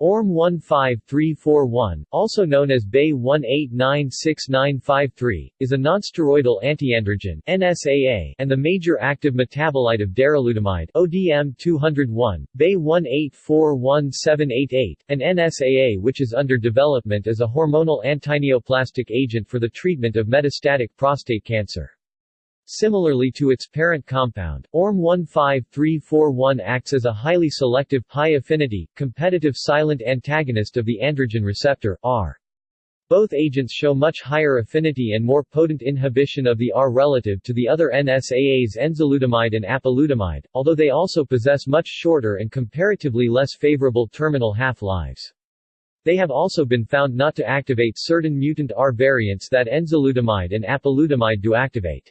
ORM 15341, also known as BAY 1896953, is a nonsteroidal antiandrogen NSAA and the major active metabolite of darolutamide ODM 201, BAY 1841788, an NSAA which is under development as a hormonal antineoplastic agent for the treatment of metastatic prostate cancer. Similarly to its parent compound, ORM 15341 acts as a highly selective, high-affinity, competitive silent antagonist of the androgen receptor R. Both agents show much higher affinity and more potent inhibition of the R relative to the other NSAAs enzalutamide and apalutamide, although they also possess much shorter and comparatively less favorable terminal half-lives. They have also been found not to activate certain mutant R variants that enzalutamide and apalutamide do activate.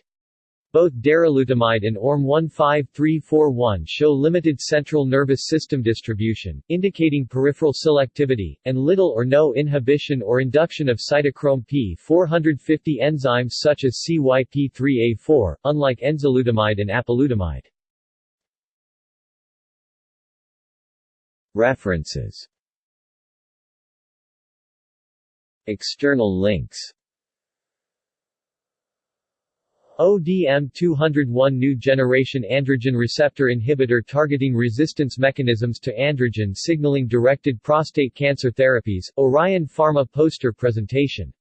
Both darolutamide and ORM 15341 show limited central nervous system distribution, indicating peripheral selectivity, and little or no inhibition or induction of cytochrome P450 enzymes such as CYP3A4, unlike enzalutamide and apalutamide. References External links ODM-201 New generation androgen receptor inhibitor targeting resistance mechanisms to androgen signaling directed prostate cancer therapies, Orion Pharma poster presentation